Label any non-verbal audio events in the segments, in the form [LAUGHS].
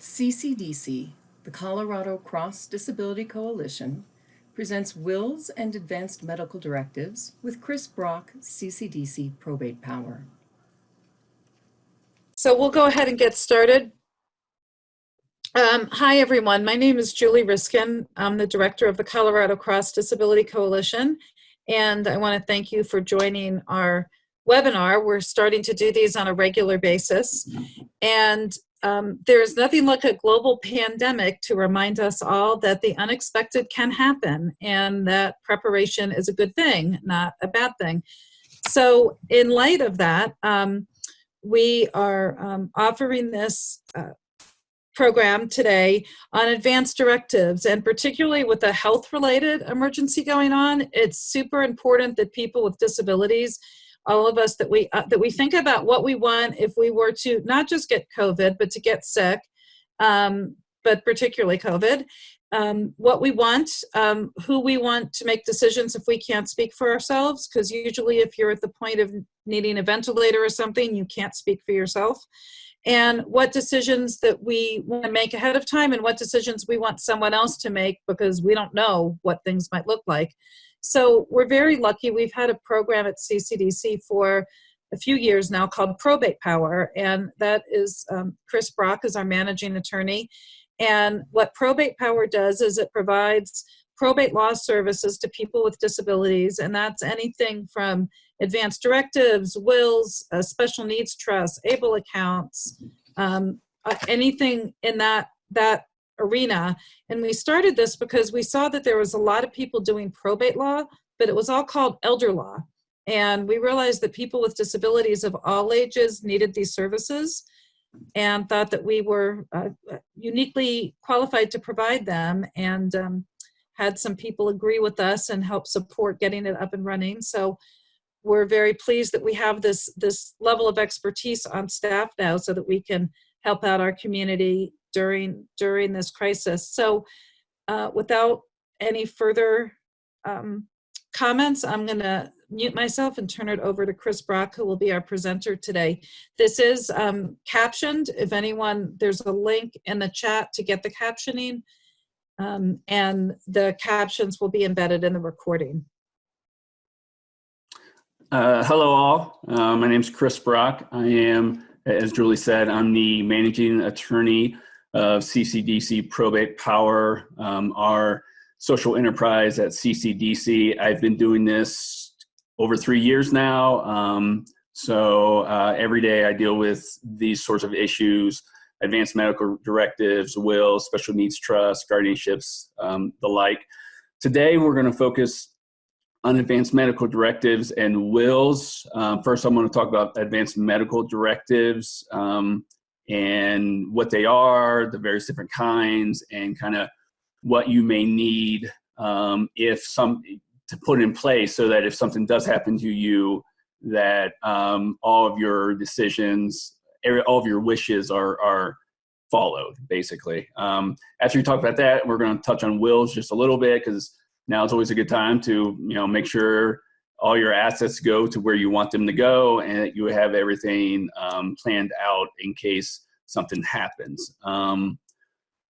CCDC, the Colorado Cross Disability Coalition, presents Wills and Advanced Medical Directives with Chris Brock, CCDC Probate Power. So we'll go ahead and get started. Um, hi, everyone. My name is Julie Reiskin. I'm the director of the Colorado Cross Disability Coalition, and I want to thank you for joining our webinar. We're starting to do these on a regular basis, and um, there is nothing like a global pandemic to remind us all that the unexpected can happen and that preparation is a good thing, not a bad thing. So in light of that, um, we are um, offering this uh, program today on advanced directives and particularly with a health related emergency going on it's super important that people with disabilities all of us that we uh, that we think about what we want if we were to not just get covid but to get sick um, but particularly covid um, what we want um, who we want to make decisions if we can't speak for ourselves. Because usually if you're at the point of needing a ventilator or something you can't speak for yourself. And what decisions that we want to make ahead of time and what decisions we want someone else to make because we don't know what things might look like so we're very lucky. We've had a program at CCDC for a few years now called Probate Power, and that is um, Chris Brock is our managing attorney. And what Probate Power does is it provides probate law services to people with disabilities, and that's anything from advanced directives, wills, uh, special needs trusts, able accounts, um, uh, anything in that that arena. And we started this because we saw that there was a lot of people doing probate law, but it was all called elder law. And we realized that people with disabilities of all ages needed these services and thought that we were uh, uniquely qualified to provide them and um, had some people agree with us and help support getting it up and running. So we're very pleased that we have this, this level of expertise on staff now so that we can help out our community during during this crisis. So uh, without any further um, comments, I'm going to mute myself and turn it over to Chris Brock, who will be our presenter today. This is um, captioned. If anyone, there's a link in the chat to get the captioning, um, and the captions will be embedded in the recording. Uh, hello all, uh, my name is Chris Brock. I am, as Julie said, I'm the managing attorney of CCDC Probate Power, um, our social enterprise at CCDC. I've been doing this over three years now. Um, so uh, every day I deal with these sorts of issues, advanced medical directives, wills, special needs trusts, guardianships, um, the like. Today we're gonna focus on advanced medical directives and wills. Uh, first I'm gonna talk about advanced medical directives. Um, and what they are, the various different kinds, and kind of what you may need um, if some to put in place so that if something does happen to you, that um, all of your decisions, all of your wishes are are followed. Basically, um, after we talk about that, we're going to touch on wills just a little bit because now it's always a good time to you know make sure all your assets go to where you want them to go and that you have everything um, planned out in case something happens. Um,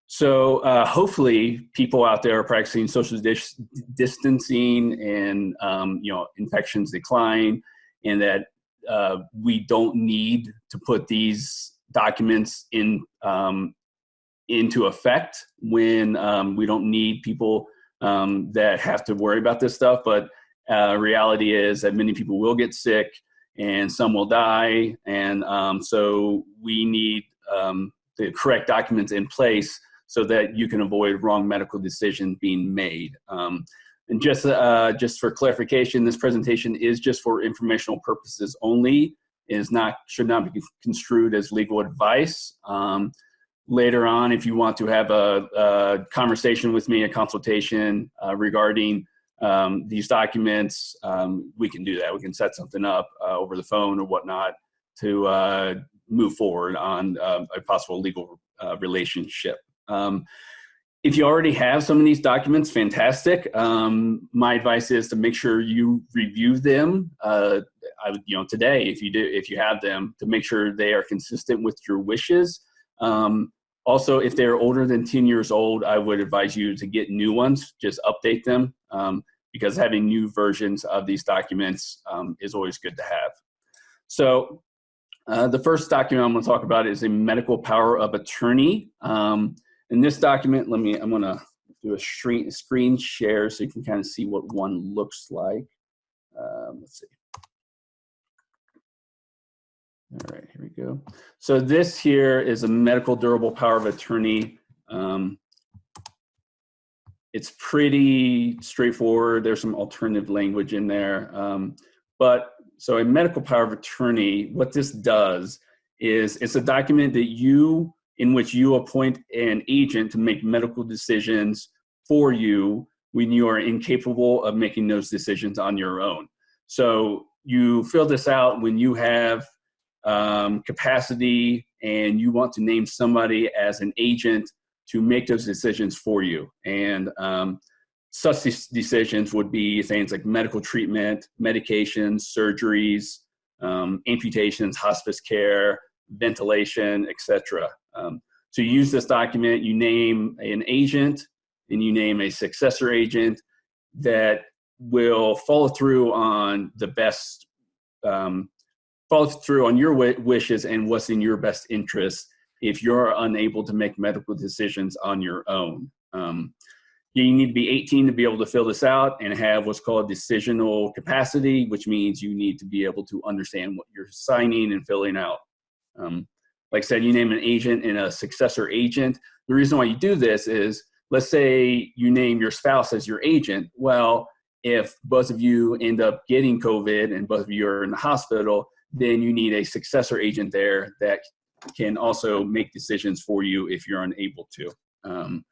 so uh, hopefully people out there are practicing social dis distancing and um, you know infections decline and that uh, we don't need to put these documents in um, into effect when um, we don't need people um, that have to worry about this stuff. But uh, reality is that many people will get sick and some will die. And um, so we need um, the correct documents in place so that you can avoid wrong medical decisions being made. Um, and just, uh, just for clarification, this presentation is just for informational purposes only. It is not, should not be construed as legal advice. Um, later on, if you want to have a, a conversation with me, a consultation uh, regarding um, these documents, um, we can do that. We can set something up uh, over the phone or whatnot to uh, move forward on uh, a possible legal uh, relationship. Um, if you already have some of these documents, fantastic. Um, my advice is to make sure you review them. Uh, I, you know, today, if you do, if you have them, to make sure they are consistent with your wishes. Um, Also, if they're older than 10 years old, I would advise you to get new ones, just update them um, because having new versions of these documents um, is always good to have. So uh, the first document I'm gonna talk about is a medical power of attorney. Um, in this document, let me, I'm gonna do a screen, screen share so you can kind of see what one looks like. Um, let's see. All right, here we go. So this here is a medical durable power of attorney. Um, it's pretty straightforward. There's some alternative language in there. Um, but so a medical power of attorney, what this does is it's a document that you, in which you appoint an agent to make medical decisions for you when you are incapable of making those decisions on your own. So you fill this out when you have um, capacity and you want to name somebody as an agent to make those decisions for you. And um, such decisions would be things like medical treatment, medications, surgeries, um, amputations, hospice care, ventilation, etc. Um, so you use this document, you name an agent, and you name a successor agent that will follow through on the best um, follow through on your wishes and what's in your best interest if you're unable to make medical decisions on your own. Um, you need to be 18 to be able to fill this out and have what's called decisional capacity, which means you need to be able to understand what you're signing and filling out. Um, like I said, you name an agent and a successor agent. The reason why you do this is, let's say you name your spouse as your agent. Well, if both of you end up getting COVID and both of you are in the hospital, then you need a successor agent there that can also make decisions for you if you're unable to. Um,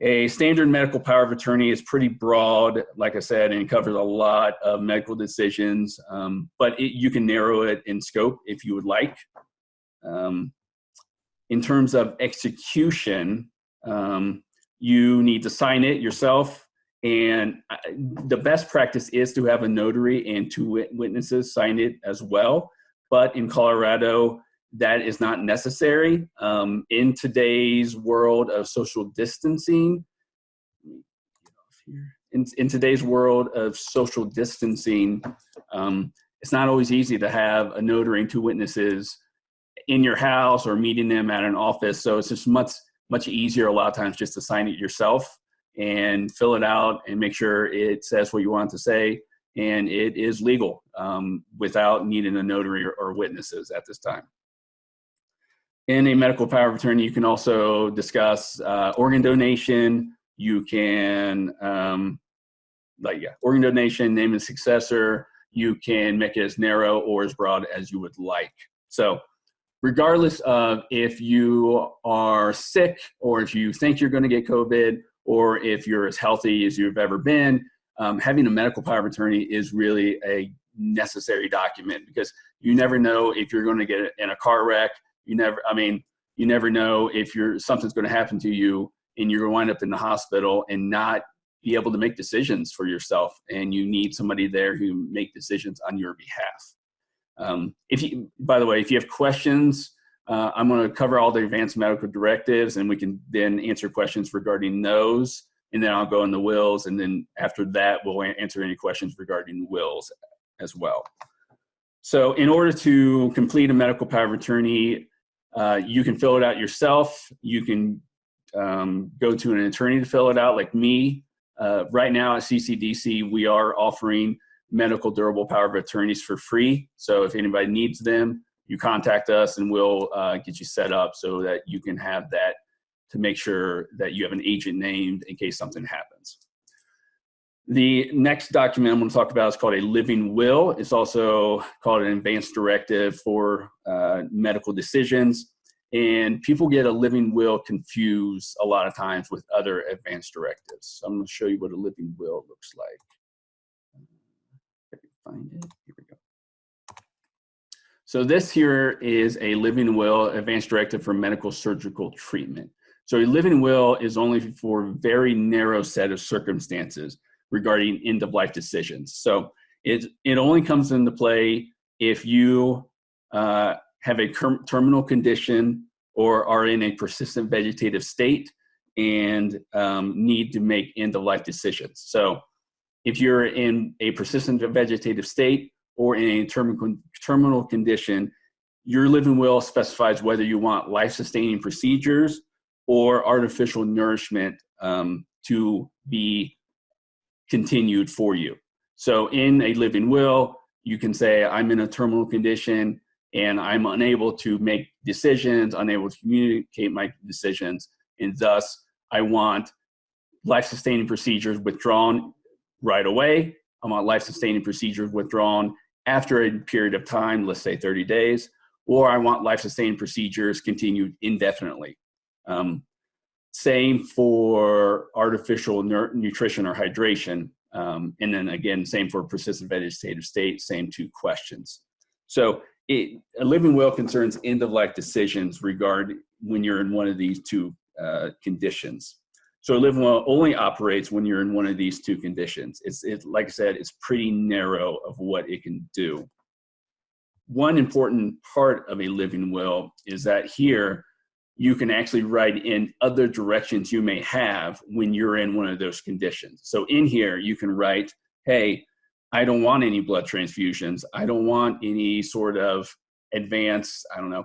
a standard medical power of attorney is pretty broad, like I said, and covers a lot of medical decisions, um, but it, you can narrow it in scope if you would like. Um, in terms of execution, um, you need to sign it yourself and the best practice is to have a notary and two witnesses sign it as well. But in Colorado, that is not necessary. Um, in today's world of social distancing, in, in today's world of social distancing, um, it's not always easy to have a notary and two witnesses in your house or meeting them at an office. So it's just much, much easier a lot of times just to sign it yourself and fill it out and make sure it says what you want to say and it is legal um, without needing a notary or, or, witnesses at this time. In a medical power of attorney, you can also discuss uh, organ donation. You can, um, like, yeah, organ donation, name a successor. You can make it as narrow or as broad as you would like. So, regardless of if you are sick or if you think you're going to get COVID or if you're as healthy as you've ever been, um, having a medical power of attorney is really a necessary document because you never know if you're going to get in a car wreck. You never, I mean, you never know if you're something's going to happen to you and you're going to wind up in the hospital and not be able to make decisions for yourself. And you need somebody there who make decisions on your behalf. Um, if you, by the way, if you have questions uh, I'm going to cover all the advanced medical directives and we can then answer questions regarding those. And then I'll go in the wills. And then after that, we'll answer any questions regarding wills as well. So in order to complete a medical power of attorney, uh, you can fill it out yourself. You can um, go to an attorney to fill it out like me. Uh, right now at CCDC, we are offering medical durable power of attorneys for free. So if anybody needs them, you contact us and we'll uh, get you set up so that you can have that to make sure that you have an agent named in case something happens. The next document I'm going to talk about is called a living will. It's also called an advanced directive for uh, medical decisions. And people get a living will confused a lot of times with other advanced directives. So I'm going to show you what a living will looks like. Find it. Here we. So this here is a living will advanced directive for medical surgical treatment. So a living will is only for a very narrow set of circumstances regarding end of life decisions. So it, it only comes into play if you uh, have a terminal condition or are in a persistent vegetative state and um, need to make end of life decisions. So if you're in a persistent vegetative state or in a terminal, terminal condition, your living will specifies whether you want life sustaining procedures or artificial nourishment um, to be continued for you. So in a living will, you can say, I'm in a terminal condition and I'm unable to make decisions, unable to communicate my decisions, and thus I want life sustaining procedures withdrawn right away. I want life sustaining procedures withdrawn after a period of time, let's say 30 days, or I want life sustaining procedures continued indefinitely. Um, same for artificial nutrition or hydration. Um, and then again, same for persistent vegetative state, same two questions. So it, a living will concerns end of life decisions regard when you're in one of these two uh, conditions. So a living will only operates when you're in one of these two conditions. It's it, like I said, it's pretty narrow of what it can do. One important part of a living will is that here you can actually write in other directions you may have when you're in one of those conditions. So in here, you can write, hey, I don't want any blood transfusions. I don't want any sort of advanced, I don't know,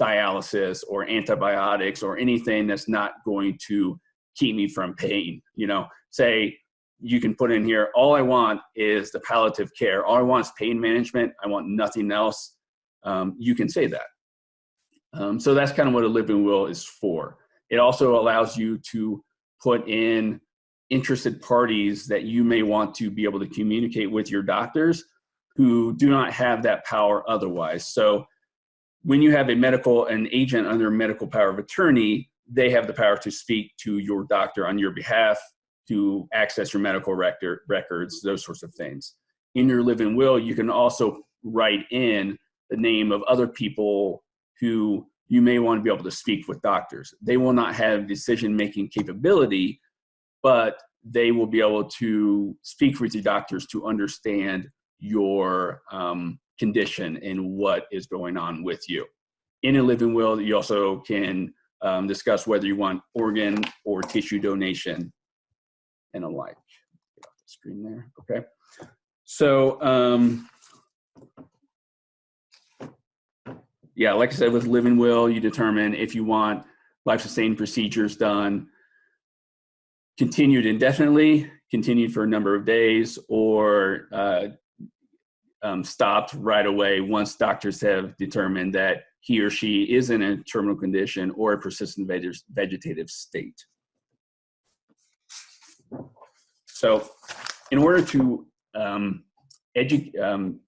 dialysis or antibiotics or anything that's not going to keep me from pain. You know, say you can put in here, all I want is the palliative care. All I want is pain management. I want nothing else. Um, you can say that. Um, so that's kind of what a living will is for. It also allows you to put in interested parties that you may want to be able to communicate with your doctors who do not have that power otherwise. So when you have a medical, an agent under medical power of attorney, they have the power to speak to your doctor on your behalf, to access your medical record, records, those sorts of things. In your living will, you can also write in the name of other people who you may want to be able to speak with doctors. They will not have decision making capability, but they will be able to speak with your doctors to understand your um, condition and what is going on with you. In a living will, you also can um, discuss whether you want organ or tissue donation and alike. Get off the screen there, okay? So, um, yeah, like I said, with living will, you determine if you want life-sustaining procedures done continued indefinitely, continued for a number of days, or uh, um, stopped right away once doctors have determined that he or she is in a terminal condition or a persistent vegetative state. So in order to um, edu um,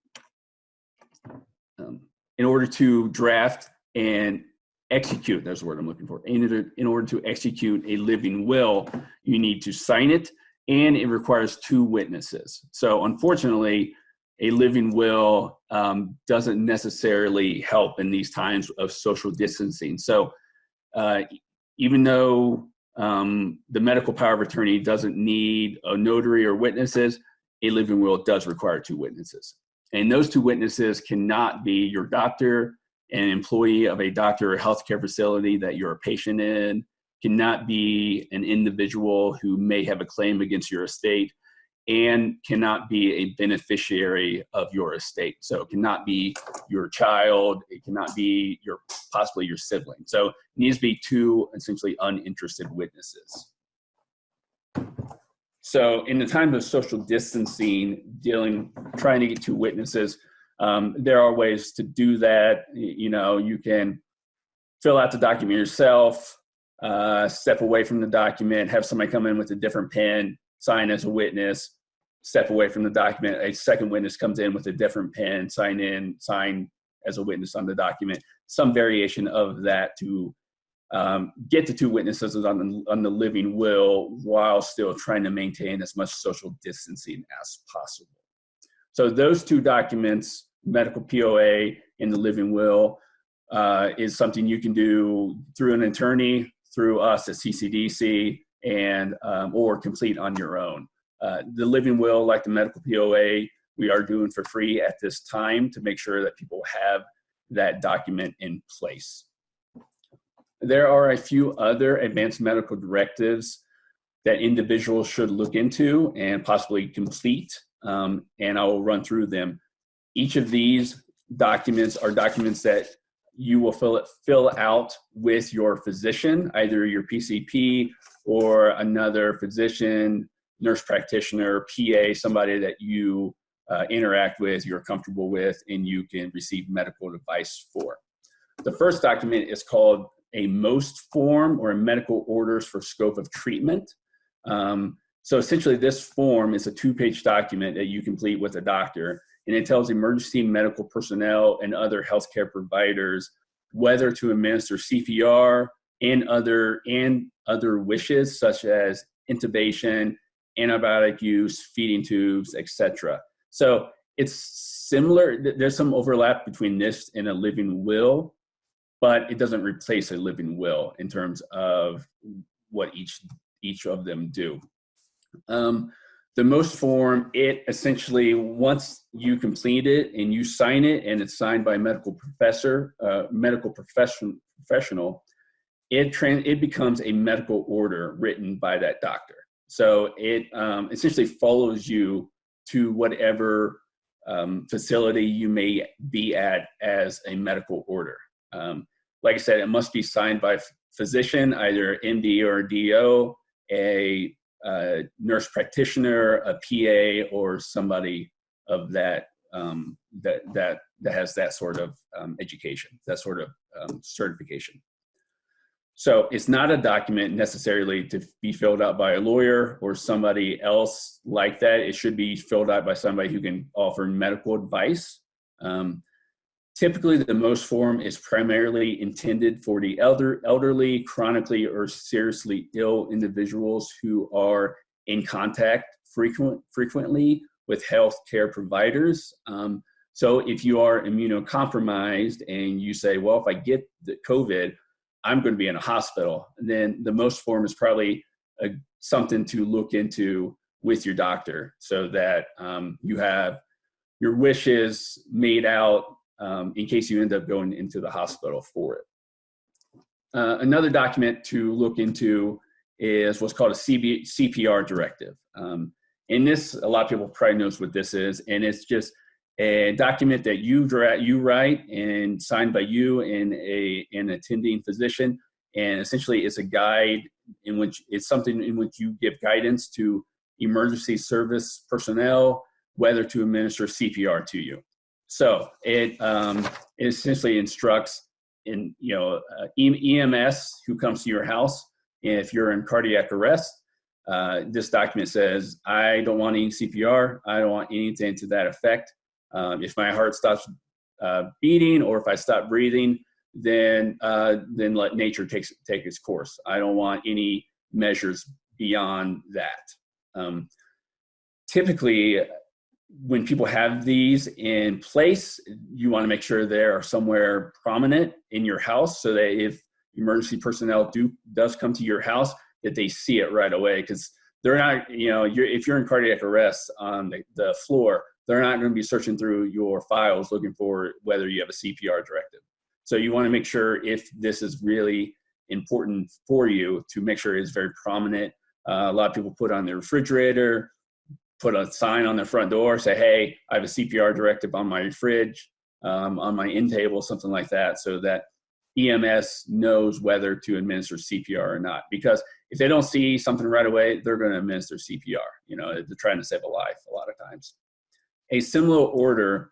um in order to draft and execute, that's the word I'm looking for, in order, in order to execute a living will, you need to sign it and it requires two witnesses. So unfortunately, a living will um, doesn't necessarily help in these times of social distancing. So uh, even though um, the medical power of attorney doesn't need a notary or witnesses, a living will does require two witnesses. And those two witnesses cannot be your doctor, an employee of a doctor or healthcare facility that you're a patient in, cannot be an individual who may have a claim against your estate, and cannot be a beneficiary of your estate. So it cannot be your child, it cannot be your possibly your sibling. So it needs to be two essentially uninterested witnesses. So in the time of social distancing, dealing, trying to get two witnesses, um, there are ways to do that. You know, you can fill out the document yourself, uh, step away from the document, have somebody come in with a different pen, sign as a witness, step away from the document. A second witness comes in with a different pen, sign in, sign as a witness on the document. Some variation of that to um, get the two witnesses on the, on the living will while still trying to maintain as much social distancing as possible. So those two documents, medical POA and the living will, uh, is something you can do through an attorney, through us at CCDC, and um, or complete on your own. Uh, the living will, like the medical POA, we are doing for free at this time to make sure that people have that document in place. There are a few other advanced medical directives that individuals should look into and possibly complete, um, and I will run through them. Each of these documents are documents that you will fill, it, fill out with your physician, either your PCP or another physician, nurse practitioner, PA, somebody that you uh, interact with, you're comfortable with, and you can receive medical advice for. The first document is called a MOST form or a medical orders for scope of treatment. Um, so essentially this form is a two-page document that you complete with a doctor and it tells emergency medical personnel and other healthcare providers whether to administer CPR and other and other wishes such as intubation, antibiotic use, feeding tubes, etc. So it's similar. There's some overlap between this and a living will, but it doesn't replace a living will in terms of what each each of them do. Um, the MOST form, it essentially, once you complete it and you sign it and it's signed by a medical professor, uh, medical profession, professional, it, trans it becomes a medical order written by that doctor. So it um, essentially follows you to whatever um, facility you may be at as a medical order. Um, like I said, it must be signed by a physician, either MD or DO, a a nurse practitioner, a PA, or somebody of that um, that that that has that sort of um, education, that sort of um, certification. So it's not a document necessarily to be filled out by a lawyer or somebody else like that. It should be filled out by somebody who can offer medical advice. Um, Typically, the MOST form is primarily intended for the elder, elderly, chronically, or seriously ill individuals who are in contact frequent, frequently with healthcare providers. Um, so if you are immunocompromised and you say, well, if I get the COVID, I'm going to be in a hospital, then the MOST form is probably a, something to look into with your doctor so that um, you have your wishes made out um, in case you end up going into the hospital for it. Uh, another document to look into is what's called a CB, CPR directive. Um, and this, a lot of people probably knows what this is, and it's just a document that you, you write and signed by you and a, an attending physician. And essentially it's a guide in which it's something in which you give guidance to emergency service personnel, whether to administer CPR to you. So it, um, it essentially instructs in, you know, uh, EMS who comes to your house. If you're in cardiac arrest, uh, this document says, I don't want any CPR. I don't want anything to that effect. Um, if my heart stops uh, beating or if I stop breathing, then uh, then let nature takes take its course. I don't want any measures beyond that. Um, typically, when people have these in place, you want to make sure they are somewhere prominent in your house so that if emergency personnel do does come to your house, that they see it right away because they're not, you know, you're, if you're in cardiac arrest on the, the floor, they're not going to be searching through your files looking for whether you have a CPR directive. So you want to make sure if this is really important for you to make sure it's very prominent. Uh, a lot of people put on their refrigerator, put a sign on the front door, say, hey, I have a CPR directive on my fridge, um, on my end table, something like that, so that EMS knows whether to administer CPR or not. Because if they don't see something right away, they're going to administer CPR. You know, they're trying to save a life a lot of times. A similar order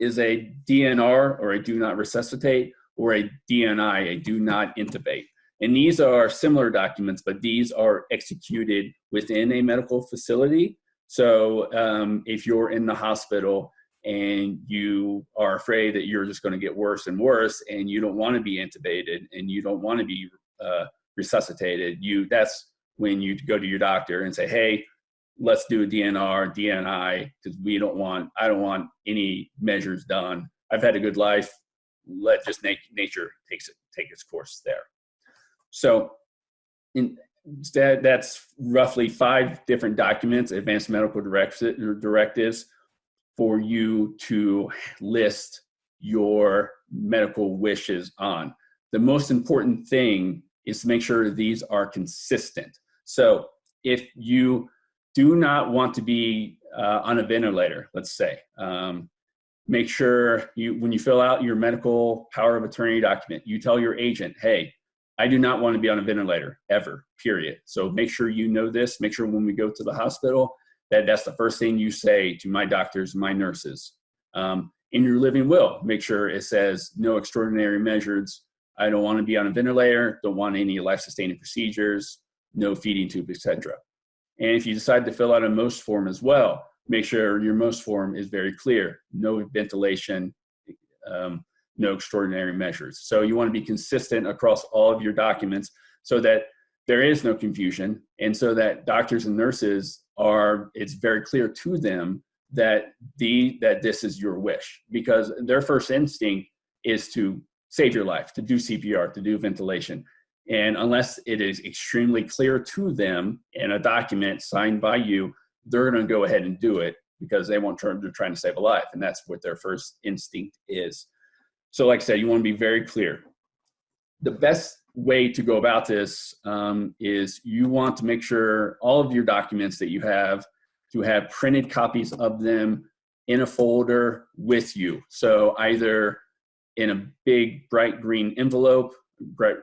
is a DNR or a do not resuscitate or a DNI, a do not intubate. And these are similar documents, but these are executed within a medical facility so um, if you're in the hospital and you are afraid that you're just going to get worse and worse, and you don't want to be intubated and you don't want to be uh, resuscitated, you that's when you go to your doctor and say, "Hey, let's do a DNR, DNI, because we don't want I don't want any measures done. I've had a good life. Let just nature takes it take its course there." So, in that, that's roughly five different documents, advanced medical directives for you to list your medical wishes on. the most important thing is to make sure these are consistent. So if you do not want to be uh, on a ventilator, let's say, um, make sure you, when you fill out your medical power of attorney document, you tell your agent, hey, I do not want to be on a ventilator ever, period. So make sure you know this. Make sure when we go to the hospital that that's the first thing you say to my doctors, my nurses. Um, in your living will, make sure it says no extraordinary measures. I don't want to be on a ventilator, don't want any life-sustaining procedures, no feeding tube, etc. And if you decide to fill out a MOST form as well, make sure your MOST form is very clear. No ventilation, um, no extraordinary measures. So you want to be consistent across all of your documents so that there is no confusion and so that doctors and nurses are, it's very clear to them that the that this is your wish because their first instinct is to save your life, to do CPR, to do ventilation. And unless it is extremely clear to them in a document signed by you, they're going to go ahead and do it because they want to, they're trying to save a life. And that's what their first instinct is. So like I said, you want to be very clear. The best way to go about this um, is you want to make sure all of your documents that you have to have printed copies of them in a folder with you. So either in a big bright green envelope, bright,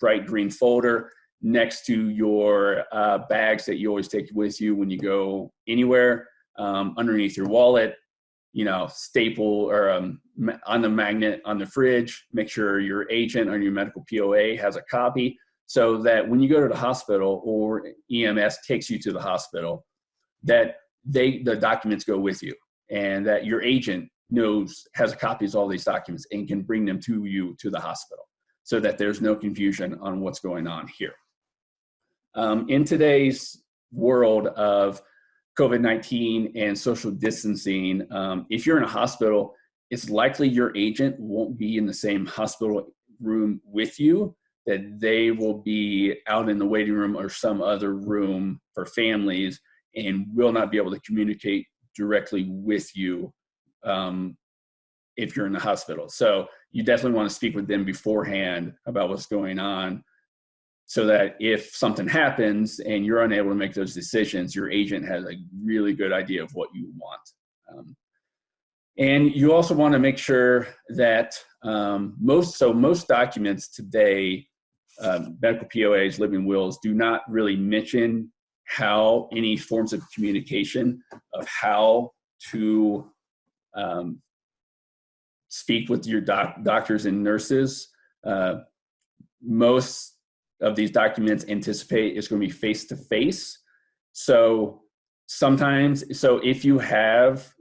bright green folder next to your uh, bags that you always take with you when you go anywhere, um, underneath your wallet, you know, staple or um, on the magnet on the fridge, make sure your agent or your medical POA has a copy so that when you go to the hospital or EMS takes you to the hospital, that they the documents go with you and that your agent knows has copies of all these documents and can bring them to you to the hospital so that there's no confusion on what's going on here. Um, in today's world of COVID-19 and social distancing, um, if you're in a hospital, it's likely your agent won't be in the same hospital room with you, that they will be out in the waiting room or some other room for families and will not be able to communicate directly with you um, if you're in the hospital. So you definitely want to speak with them beforehand about what's going on so that if something happens and you're unable to make those decisions, your agent has a really good idea of what you want. Um, and you also want to make sure that um, most, so most documents today, um, medical POAs, living wills, do not really mention how any forms of communication of how to um, speak with your doc doctors and nurses. Uh, most of these documents anticipate is going to be face to face. So sometimes, so if you have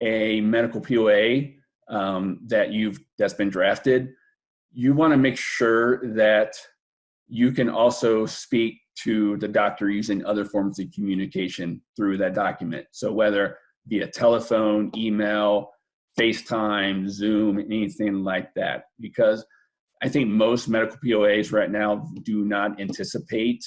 a medical POA um, that you've that's been drafted, you want to make sure that you can also speak to the doctor using other forms of communication through that document. So whether via telephone, email, FaceTime, Zoom, anything like that. Because I think most medical POAs right now do not anticipate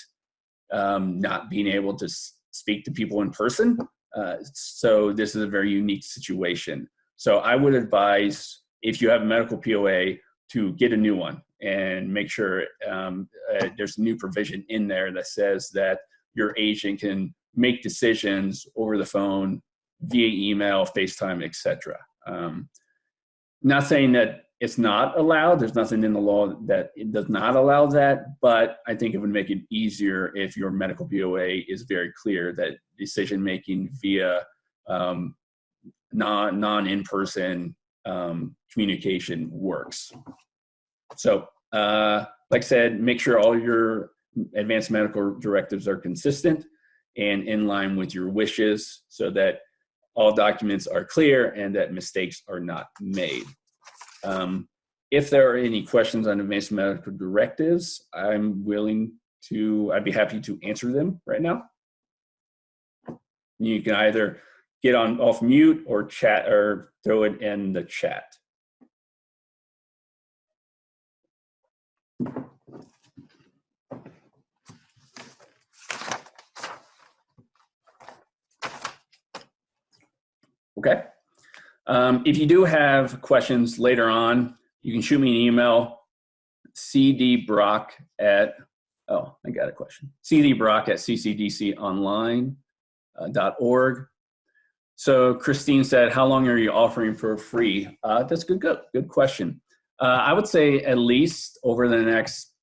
um, not being able to speak to people in person. Uh, so this is a very unique situation. So I would advise if you have a medical POA to get a new one and make sure um, uh, there's a new provision in there that says that your agent can make decisions over the phone, via email, FaceTime, etc. Um, not saying that it's not allowed. There's nothing in the law that it does not allow that, but I think it would make it easier if your medical POA is very clear that decision making via um, non non in person um, communication works. So, uh, like I said, make sure all your advanced medical directives are consistent and in line with your wishes so that all documents are clear and that mistakes are not made. Um, if there are any questions on advanced medical directives, I'm willing to, I'd be happy to answer them right now. You can either get on off mute or chat or throw it in the chat. Okay. Um, if you do have questions later on, you can shoot me an email CD Brock at, oh, I got a question. CD Brock at ccdconline.org. uh. So Christine said, how long are you offering for free? Uh, that's good, good, good question. Uh, I would say at least over the next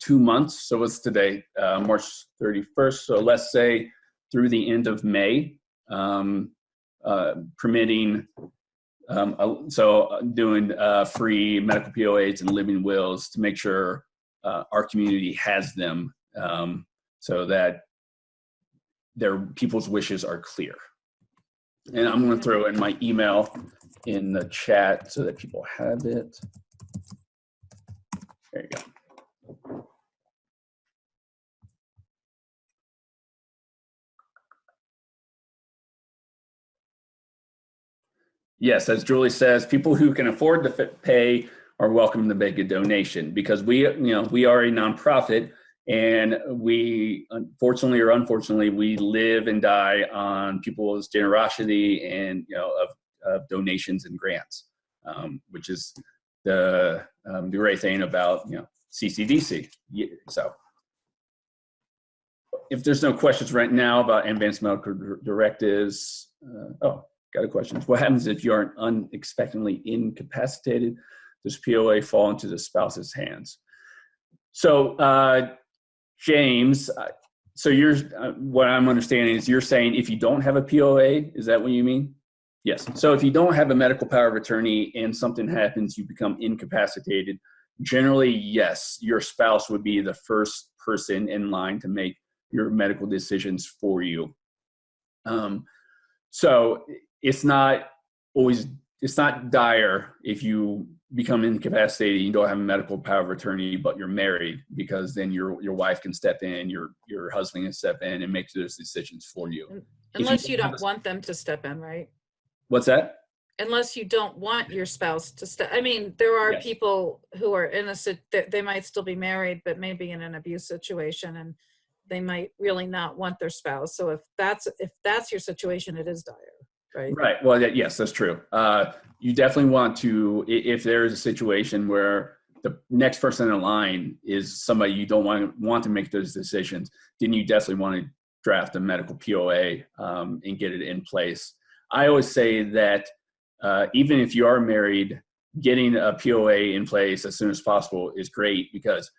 two months. So what's today? Uh, March 31st. So let's say through the end of May, um, uh, permitting, um, so uh, doing uh, free medical POAs and living wills to make sure uh, our community has them um, so that their people's wishes are clear. And I'm going to throw in my email in the chat so that people have it. There you go. Yes, as Julie says, people who can afford to pay are welcome to make a donation because we, you know, we are a nonprofit and we, unfortunately or unfortunately, we live and die on people's generosity and, you know, of, of donations and grants, um, which is the, um, the great thing about, you know, CCDC. So if there's no questions right now about advanced medical directives, uh, oh, got a question. What happens if you aren't unexpectedly incapacitated? Does POA fall into the spouse's hands? So, uh, James, uh, so you're, uh, what I'm understanding is you're saying if you don't have a POA, is that what you mean? Yes. So if you don't have a medical power of attorney and something happens, you become incapacitated. Generally, yes, your spouse would be the first person in line to make your medical decisions for you. Um, so it's not always it's not dire if you become incapacitated you don't have a medical power of attorney but you're married because then your your wife can step in your your husband can step in and make those decisions for you If you Unless you don't want them to step in, right? what's that Unless you don't want your spouse to step, I mean, there are Yes. people who are innocent they, they might still be married, but maybe in an abuse situation and they might really not want their spouse. So if that's, if that's your situation, it is dire, right? Right. Well, yes, that's true. Uh, you definitely want to, if there is a situation where the next person in line is somebody you don't want want to make those decisions, then you definitely want to draft a medical POA um, and get it in place. I always say that uh, even if you are married, getting a POA in place as soon as possible is great because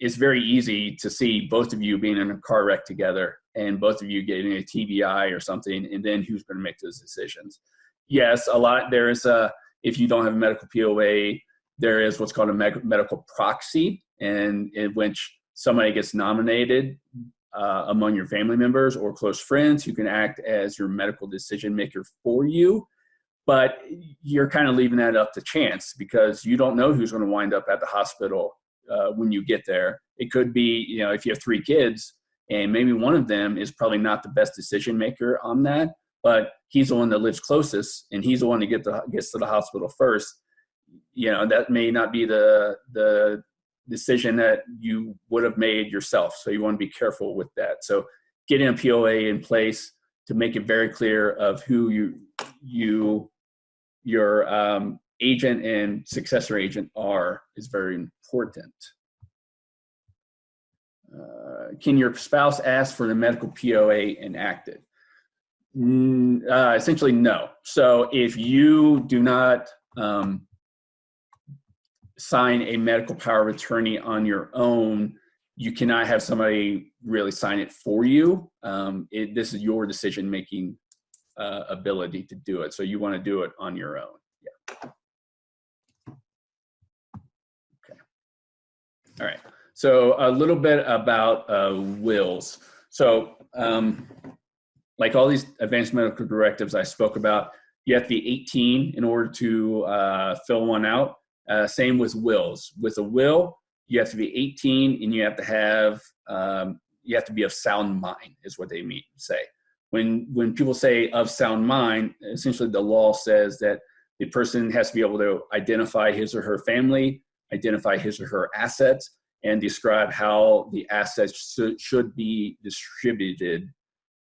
it's very easy to see both of you being in a car wreck together and both of you getting a TBI or something, and then who's going to make those decisions? Yes, a lot. There is a if you don't have a medical POA, there is what's called a medical proxy, and in which somebody gets nominated uh, among your family members or close friends who can act as your medical decision maker for you. But you're kind of leaving that up to chance because you don't know who's going to wind up at the hospital uh, when you get there. It could be, you know, if you have three kids and maybe one of them is probably not the best decision maker on that, but he's the one that lives closest and he's the one that get the, gets to the hospital first. You know, that may not be the the decision that you would have made yourself. So you want to be careful with that. So getting a POA in place to make it very clear of who you you your um, agent and successor agent are is very important. Uh, can your spouse ask for the medical POA enacted? Mm, uh, essentially, no. So if you do not um, sign a medical power of attorney on your own, you cannot have somebody really sign it for you. Um, it, this is your decision making uh, ability to do it. So you want to do it on your own. Yeah. All right. So a little bit about uh, wills. So um, like all these advanced medical directives I spoke about, you have to be 18 in order to uh, fill one out. Uh, same with wills. With a will, you have to be 18 and you have to have um, you have to be of sound mind is what they mean say when when people say of sound mind essentially the law says that the person has to be able to identify his or her family identify his or her assets and describe how the assets should, be distributed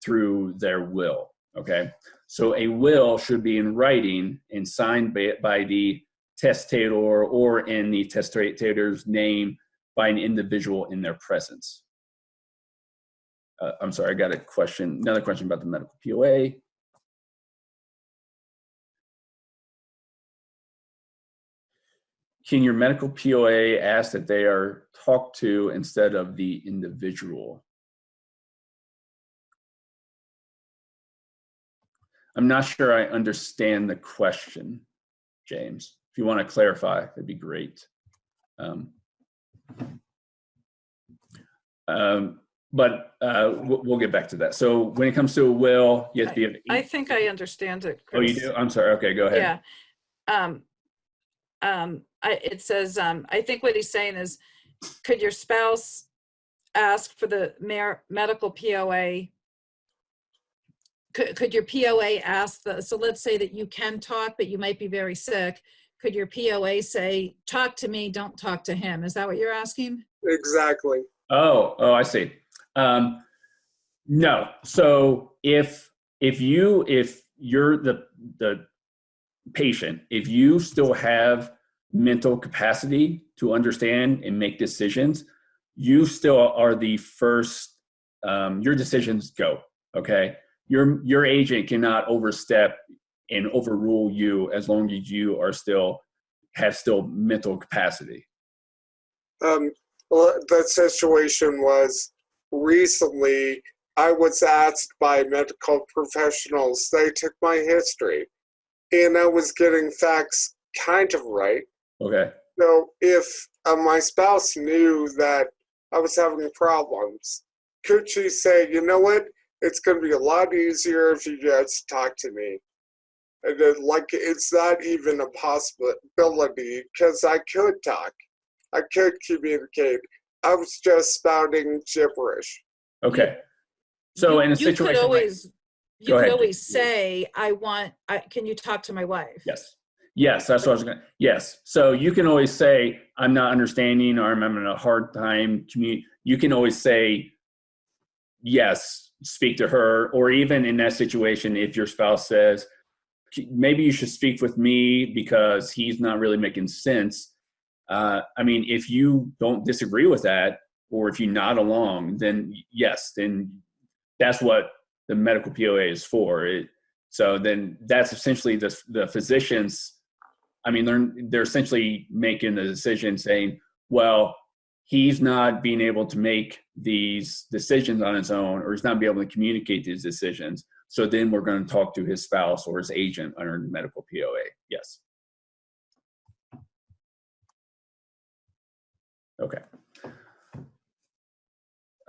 through their will okay so a will should be in writing and signed by, by the testator or in the testator's name by an individual in their presence. Uh, I'm sorry, I got a question, another question about the medical POA. Can your medical POA ask that they are talked to instead of the individual? I'm not sure I understand the question, James. If you want to clarify, that'd be great. Um, um, but uh, we'll, we'll get back to that. So when it comes to a will, you have to be. I think I understand it, Oh, you do? I'm sorry. Okay, go ahead. Yeah. Um, um, I, it says, um, I think what he's saying is, could your spouse ask for the mer- medical POA? Could, could your POA ask the, so let's say that you can talk, but you might be very sick. Could your POA say, talk to me, don't talk to him? Is that what you're asking? Exactly. Oh, oh, I see. Um, no. So if if you if you're the the patient, if you still have mental capacity to understand and make decisions, you still are the first. Um, your decisions go. Okay. Your your agent cannot overstep and overrule you as long as you are still have still mental capacity. Um, well, the situation was recently I was asked by medical professionals, they took my history, and I was getting facts kind of right. Okay. So if uh, my spouse knew that I was having problems, could she say, you know what? It's going to be a lot easier if you just talk to me. And then, like, it's not even a possibility because I could talk, I could communicate. I was just spouting gibberish. Okay. So You- in a situation, you situation could like- always, you Go could always say, I want, I, can you talk to my wife? Yes. Yes, that's what I was going to. Yes. So you can always say, I'm not understanding or I'm having a hard time communicating. You can always say, yes, speak to her. Or even in that situation, if your spouse says, maybe you should speak with me because he's not really making sense. Uh, I mean, if you don't disagree with that, or if you nod along, then yes, then that's what the medical POA is for. It, so then that's essentially the, the physicians I mean, they're they're essentially making the decision saying, well, he's not being able to make these decisions on his own, or he's not being able to communicate these decisions. So then we're going to talk to his spouse or his agent under medical POA. Yes. Okay.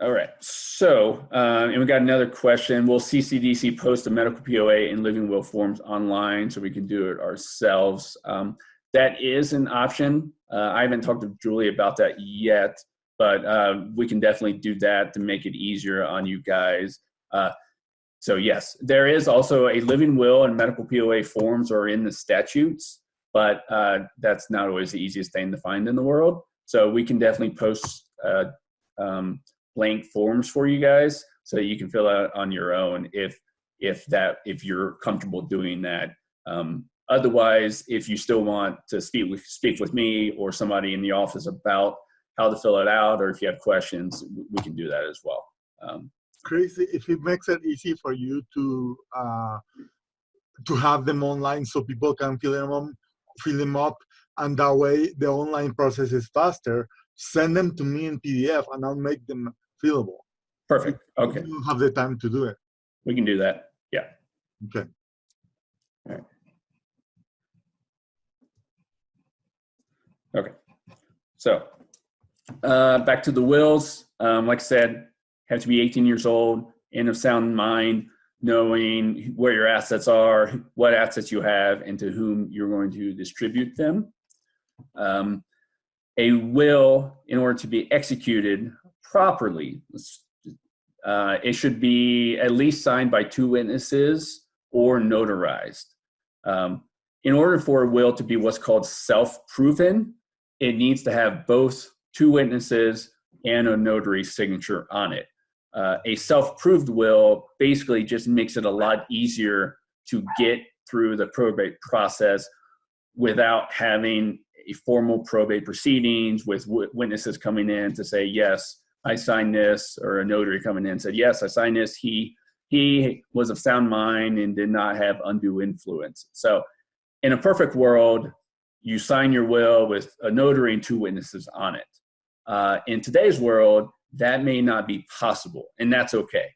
All right. So, uh, and we got another question. Will CCDC post a medical POA in living will forms online so we can do it ourselves? Um, that is an option. Uh, I haven't talked to Julie about that yet, but uh, we can definitely do that to make it easier on you guys. Uh, so yes, there is also a living will and medical POA forms are in the statutes, but uh, that's not always the easiest thing to find in the world. So we can definitely post uh, um, blank forms for you guys so that you can fill out on your own if if that if you're comfortable doing that. Um, otherwise, if you still want to speak with speak with me or somebody in the office about how to fill it out, or if you have questions, we can do that as well. Um, if it makes it easy for you to uh, to have them online so people can fill them up, fill them up, and that way the online process is faster. Send them to me in PDF, and I'll make them fillable. perfect. Okay, don't have the time to do it. we can do that. Yeah. Okay. Okay. So uh, back to the wills. Um, like I said, have to be 18 years old, and of sound mind, knowing where your assets are, what assets you have, and to whom you're going to distribute them. Um, a will, in order to be executed properly, uh, it should be at least signed by two witnesses or notarized. Um, in order for a will to be what's called self-proven, it needs to have both two witnesses and a notary signature on it. Uh, a self-proved will basically just makes it a lot easier to get through the probate process without having a formal probate proceedings with witnesses coming in to say, yes, I signed this, or a notary coming in and said, yes, I signed this. He, he was of sound mind and did not have undue influence. So in a perfect world, you sign your will with a notary and two witnesses on it. Uh, in today's world, that may not be possible, and that's okay.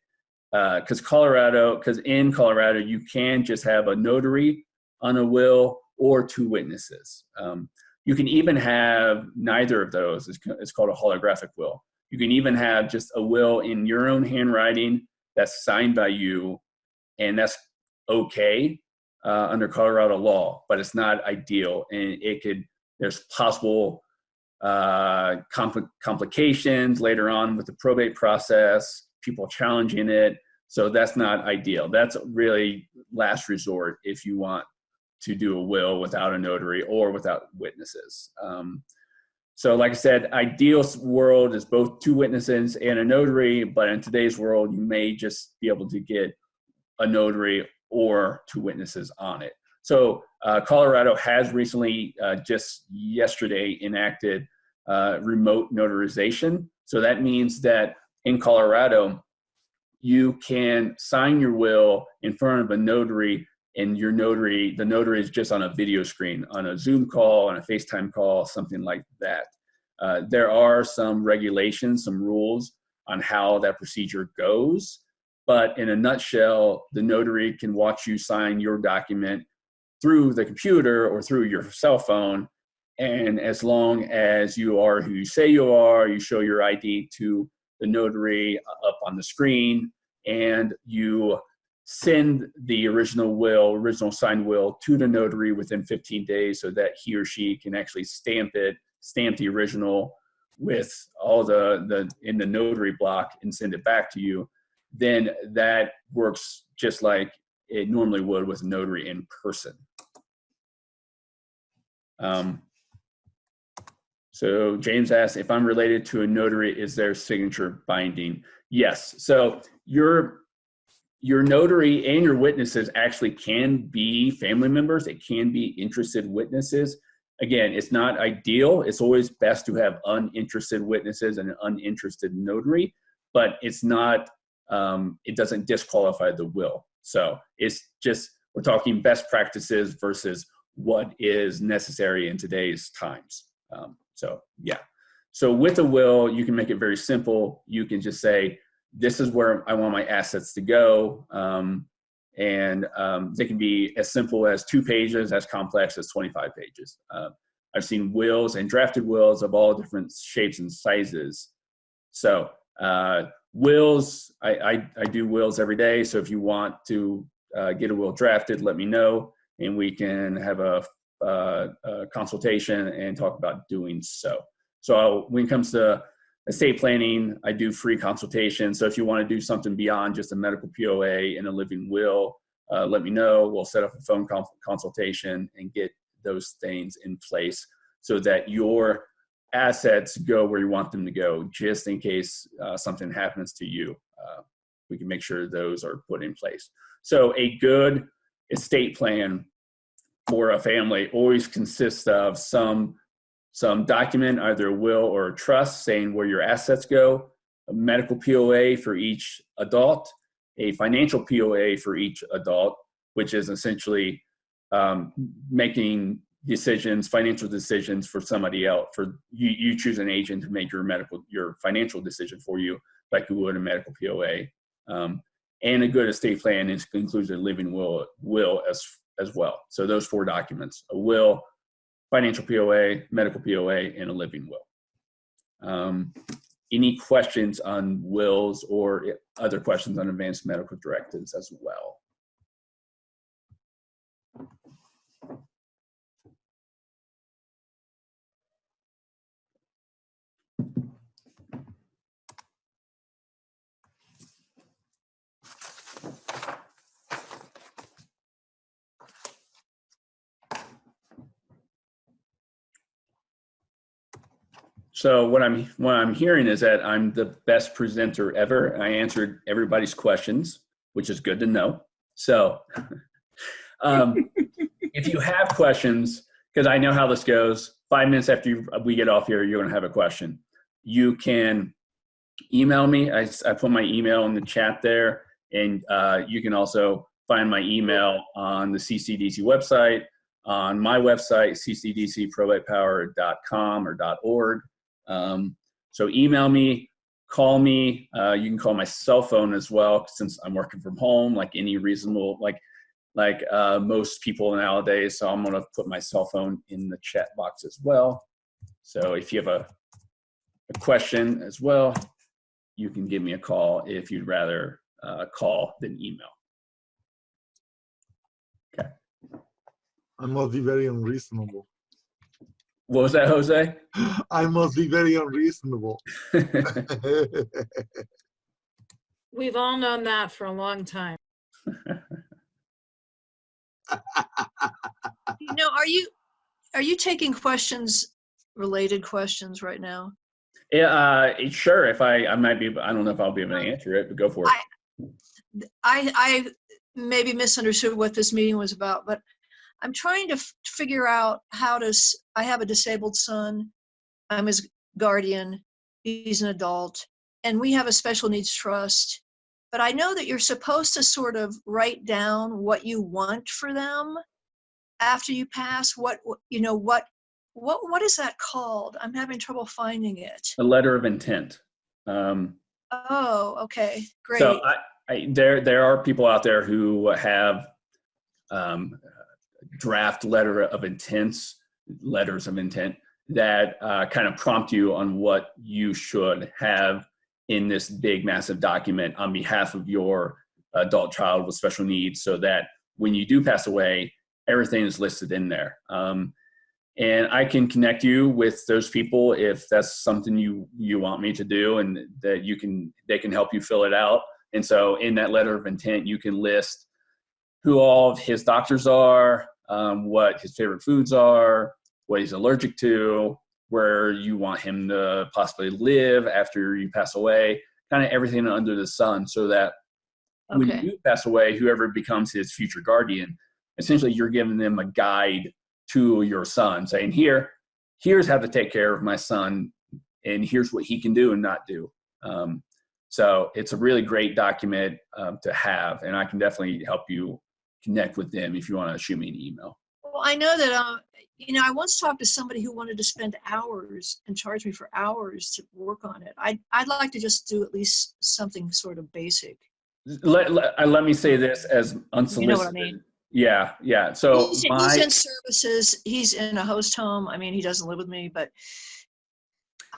Because Colorado, because in Colorado, you can just have a notary on a will or two witnesses. Um, you can even have neither of those. It's, it's called a holographic will. You can even have just a will in your own handwriting that's signed by you, and that's okay uh, under Colorado law, but it's not ideal, and it could. There's possible uh, compl- complications later on with the probate process. People challenging it, so that's not ideal. That's really last resort if you want to do a will without a notary or without witnesses. Um, so, like I said, ideal world is both two witnesses and a notary, but in today's world, you may just be able to get a notary or two witnesses on it. So, uh, Colorado has recently, uh, just yesterday, enacted uh, remote notarization. So, that means that in Colorado, you can sign your will in front of a notary and your notary, the notary is just on a video screen, on a Zoom call, on a FaceTime call, something like that. Uh, there are some regulations, some rules on how that procedure goes, but in a nutshell, the notary can watch you sign your document through the computer or through your cell phone. And as long as you are who you say you are, you show your ID to the notary up on the screen, and you send the original will, original signed will to the notary within 15 days so that he or she can actually stamp it, stamp the original with all the, the in the notary block and send it back to you, then that works just like it normally would with a notary in person. Um, so James asked if I'm related to a notary, is their signature binding? Yes. So your your notary and your witnesses actually can be family members. They can be interested witnesses. Again, it's not ideal. It's always best to have uninterested witnesses and an uninterested notary, but it's not, um, it doesn't disqualify the will. So it's just, we're talking best practices versus what is necessary in today's times. Um, so yeah. So with a will, you can make it very simple. You can just say, this is where I want my assets to go. Um, and um, they can be as simple as two pages, as complex as 25 pages. Uh, I've seen wills and drafted wills of all different shapes and sizes. So uh, wills, I, I, I, do wills every day. So if you want to uh, get a will drafted, let me know and we can have a, uh, a consultation and talk about doing so. So when it comes to estate planning, I do free consultation. So if you want to do something beyond just a medical POA and a living will, uh, let me know. We'll set up a phone consultation and get those things in place so that your assets go where you want them to go, just in case uh, something happens to you. Uh, we can make sure those are put in place. So a good estate plan for a family always consists of some some document, either a will or a trust, saying where your assets go, a medical POA for each adult, a financial POA for each adult, which is essentially um, making decisions, financial decisions for somebody else. For you, you choose an agent to make your medical, your financial decision for you, like you would a medical POA. Um, and a good estate plan is, includes a living will, will as as well. So those four documents: a will, financial POA, medical POA, and a living will. Um, any questions on wills or other questions on advanced medical directives as well? So what I'm what I'm hearing is that I'm the best presenter ever. I answered everybody's questions, which is good to know. So [LAUGHS] um, if you have questions, because I know how this goes. Five minutes after you, we get off here, you're going to have a question. You can email me. I, I put my email in the chat there, and uh, you can also find my email on the CCDC website, on my website, ccdcprobatepower.com or .org. Um, so email me, call me. Uh, you can call my cell phone as well, since I'm working from home, like any reasonable, like like uh, most people nowadays. So I'm gonna put my cell phone in the chat box as well. So if you have a, a question as well, you can give me a call if you'd rather uh, call than email. Okay. I must be very unreasonable. What was that, Jose? I must be very unreasonable. [LAUGHS] We've all known that for a long time. [LAUGHS] You know, are you, are you taking questions, related questions right now? yeah, uh, sure. If I, I might be, I don't know if I'll be able to answer it, but go for it. I, I maybe misunderstood what this meeting was about, but I'm trying to f- figure out how to, s- I have a disabled son. I'm his guardian. He's an adult and we have a special needs trust. But I know that you're supposed to sort of write down what you want for them after you pass. What, what- you know, what, what, what is that called? I'm having trouble finding it. A letter of intent. Um, Oh, okay, great. So I, I, there, there are people out there who have um, draft letter of intents, letters of intent that uh, kind of prompt you on what you should have in this big, massive document on behalf of your adult child with special needs, so that when you do pass away, everything is listed in there. Um, and I can connect you with those people if that's something you you want me to do, and that you can they can help you fill it out. And so, in that letter of intent, you can list who all of his doctors are, um, what his favorite foods are, what he's allergic to, where you want him to possibly live after you pass away, kind of everything under the sun, so that when you pass away, whoever becomes his future guardian, essentially you're giving them a guide to your son, saying, "Here, here's how to take care of my son, and here's what he can do and not do." Um, so it's a really great document um, to have, and I can definitely help you connect with them if you want to shoot me an email. Well, I know that, uh, you know, I once talked to somebody who wanted to spend hours and charge me for hours to work on it. I'd, I'd like to just do at least something sort of basic. Let, let, uh, let me say this as unsolicited. You know what I mean? Yeah, yeah. So He's, my, he's in services, he's in a host home. I mean, he doesn't live with me, but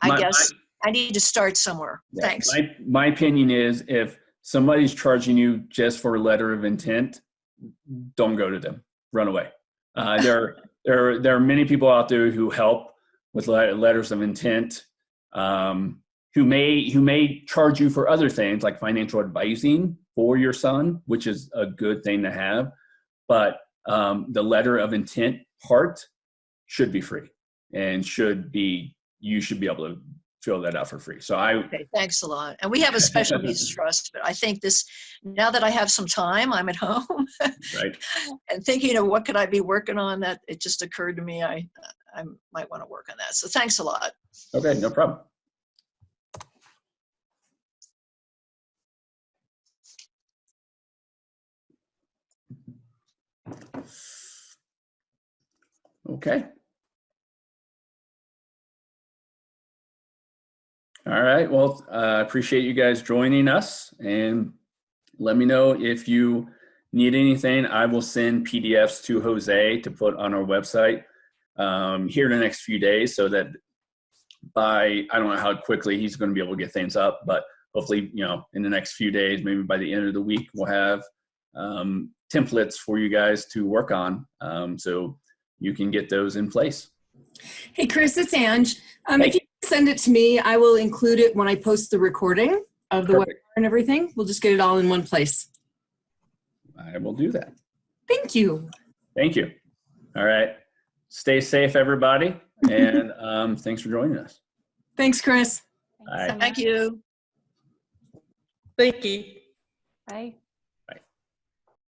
I my- guess I need to start somewhere. Yeah, Thanks. My, my opinion is if somebody's charging you just for a letter of intent, don't go to them. Run away. Uh, there, [LAUGHS] there, there are many people out there who help with letters of intent, um, who may who may charge you for other things like financial advising for your son, which is a good thing to have. But um, the letter of intent part should be free and should be you should be able to fill that out for free. So I Okay, thanks a lot. And we have a special [LAUGHS] needs trust, but I think this, now that I have some time, I'm at home right. [LAUGHS] and thinking of what could I be working on that it just occurred to me, I, I might want to work on that. So thanks a lot. Okay, no problem. Okay. All right, well, I appreciate you guys joining us and let me know if you need anything. I will send PDFs to Jose to put on our website um, here in the next few days so that by I don't know how quickly he's going to be able to get things up, but hopefully, you know, in the next few days, maybe by the end of the week, we'll have um, templates for you guys to work on, um, so you can get those in place. Hey, Chris, it's Ange. Um, Hey. if you send it to me, I will include it when I post the recording of the webinar and everything. We'll just get it all in one place. I will do that. Thank you. Thank you. All right, stay safe, everybody, and [LAUGHS] um, thanks for joining us. Thanks, Chris. Bye. Thank you. Thank you. Bye.